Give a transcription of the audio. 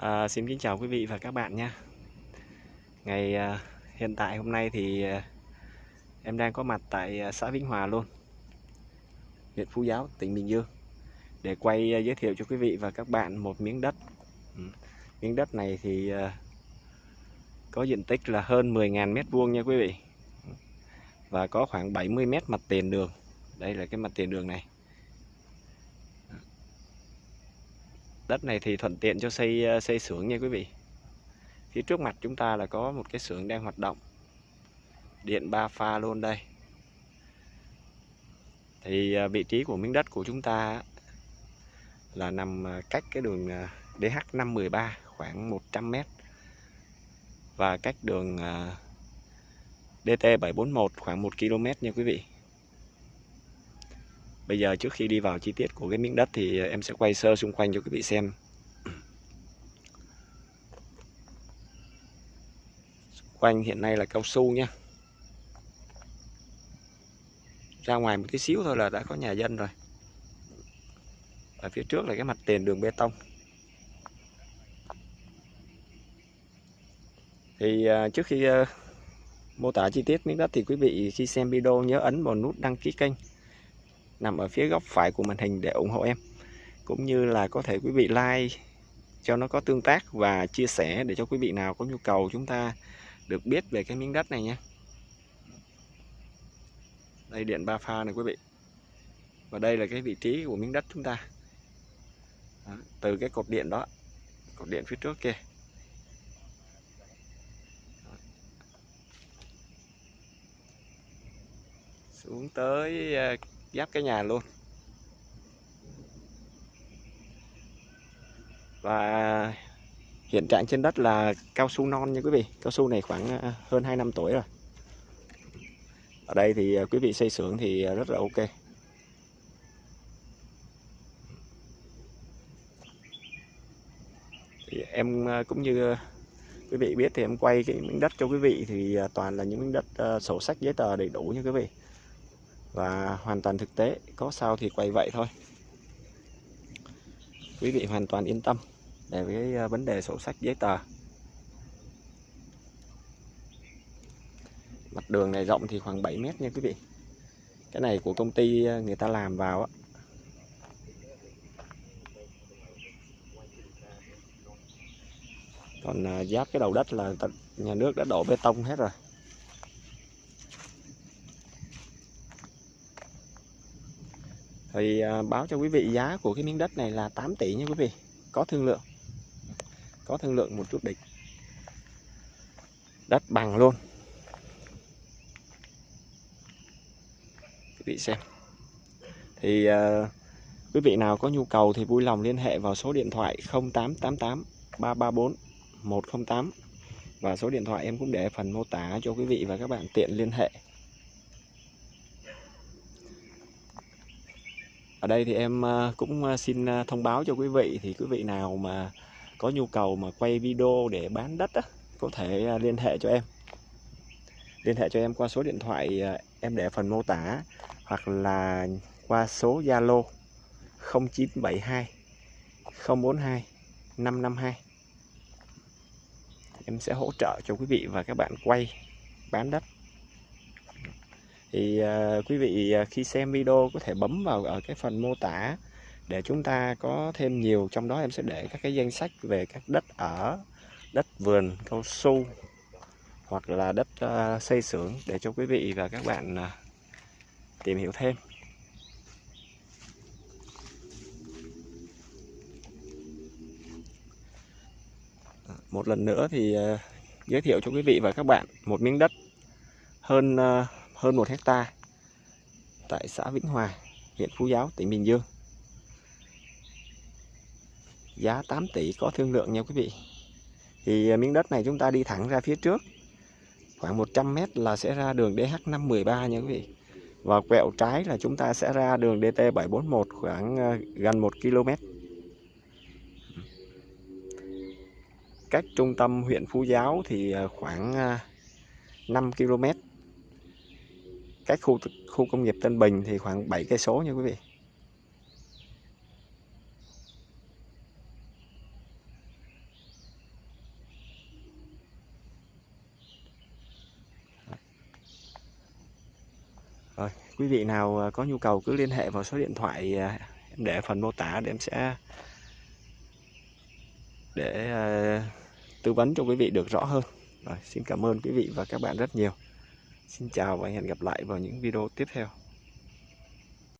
À, xin kính chào quý vị và các bạn nhé. Ngày à, hiện tại hôm nay thì à, em đang có mặt tại à, xã Vĩnh Hòa luôn, huyện Phú Giáo, tỉnh Bình Dương để quay à, giới thiệu cho quý vị và các bạn một miếng đất. Ừ. Miếng đất này thì à, có diện tích là hơn 10.000 mét vuông nha quý vị và có khoảng 70 mét mặt tiền đường. Đây là cái mặt tiền đường này. Đất này thì thuận tiện cho xây ờ, xây xưởng nha quý vị. Phía trước mặt chúng ta là có một cái xưởng đang hoạt động. Điện ba pha luôn đây. Thì ờ, vị trí của miếng đất của chúng ta là nằm ờ, cách cái đường DH513 khoảng 100 m và cách đường DT741 khoảng 1 km nha quý vị. Bây giờ trước khi đi vào chi tiết của cái miếng đất thì em sẽ quay sơ xung quanh cho quý vị xem. Xung quanh hiện nay là cao su nha. Ra ngoài một tí xíu thôi là đã có nhà dân rồi. Ở phía trước là cái mặt tiền đường bê tông. Thì à, trước khi à, mô tả chi tiết miếng đất thì quý vị khi xem video nhớ ấn vào nút đăng ký kênh nằm ở phía góc phải của màn hình để ủng hộ em. Cũng như là có thể quý vị like cho nó có tương tác và chia sẻ để cho quý vị nào có nhu cầu chúng ta được biết về cái miếng đất này nhé. Đây điện ba pha này quý vị. Và đây là cái vị trí của miếng đất chúng ta. Đó, từ cái cột điện đó cột điện phía trước kia. Xuống tới à, giáp cái nhà luôn. Và hiện trạng trên đất là cao su non nha quý vị. Cao su này khoảng à, hơn 2 năm tuổi rồi. Ở đây thì à, quý vị xây xưởng thì à, rất là ok. Thì em cũng như quý vị biết thì em quay cái miếng đất cho quý vị thì toàn là những miếng đất sổ sách giấy tờ đầy đủ nha quý vị và hoàn toàn thực tế, có sao thì quay vậy thôi. Quý vị hoàn toàn yên tâm về cái ờ, vấn đề sổ sách giấy tờ. Mặt đường này rộng thì khoảng 7 mét nha quý vị. Cái này của công ty ờ, người ta làm vào á. Còn ờ, giáp cái đầu đất là nhà nước đã đổ bê tông hết rồi. Thì à, báo cho quý vị giá của cái miếng đất này là 8 tỷ nha quý vị. Có thương lượng. Có thương lượng một chút đỉnh đất bằng luôn. Quý vị xem. Thì uh, quý vị nào có nhu cầu thì vui lòng liên hệ vào số điện thoại 0888 334 108 và số điện thoại em cũng để phần mô tả cho quý vị và các bạn tiện liên hệ. Ở đây thì em ờ, cũng ờ, xin ờ, thông báo cho quý vị. Thì quý vị nào mà có nhu cầu mà quay video để bán đất á, có thể liên hệ cho em. Liên hệ cho em qua số điện thoại em để phần mô tả hoặc là qua số Zalo 0972 042 552 em sẽ hỗ trợ cho quý vị và các bạn quay bán đất thì uh, quý vị uh, khi xem video có thể bấm vào ở cái phần mô tả để chúng ta có thêm nhiều trong đó em sẽ để các cái danh sách về các đất ở đất vườn cao su hoặc là đất uh, xây xưởng để cho quý vị và các bạn uh, tìm hiểu thêm. Một lần nữa thì uh, giới thiệu cho quý vị và các bạn một miếng đất hơn uh, hơn 1 hecta tại xã Vĩnh Hòa, huyện Phú Giáo, tỉnh Bình Dương. Giá 8 tỷ có thương lượng nha quý vị. Thì à, miếng đất này chúng ta đi thẳng ra phía trước khoảng 100 mét là sẽ ra đường DH513 nha quý vị. Và quẹo trái là chúng ta sẽ ra đường DT741 khoảng à, gần 1 km. Cách trung tâm huyện Phú Giáo thì à, khoảng 5 km cách khu khu công nghiệp Tân Bình thì khoảng 7 cây số nha quý vị Rồi, quý vị nào à, có nhu cầu cứ liên hệ vào số điện thoại à, em để phần mô tả để em sẽ để à, tư vấn cho quý vị được rõ hơn. Rồi, xin cảm ơn quý vị và các bạn rất nhiều. Xin chào và hẹn gặp lại vào những video tiếp theo.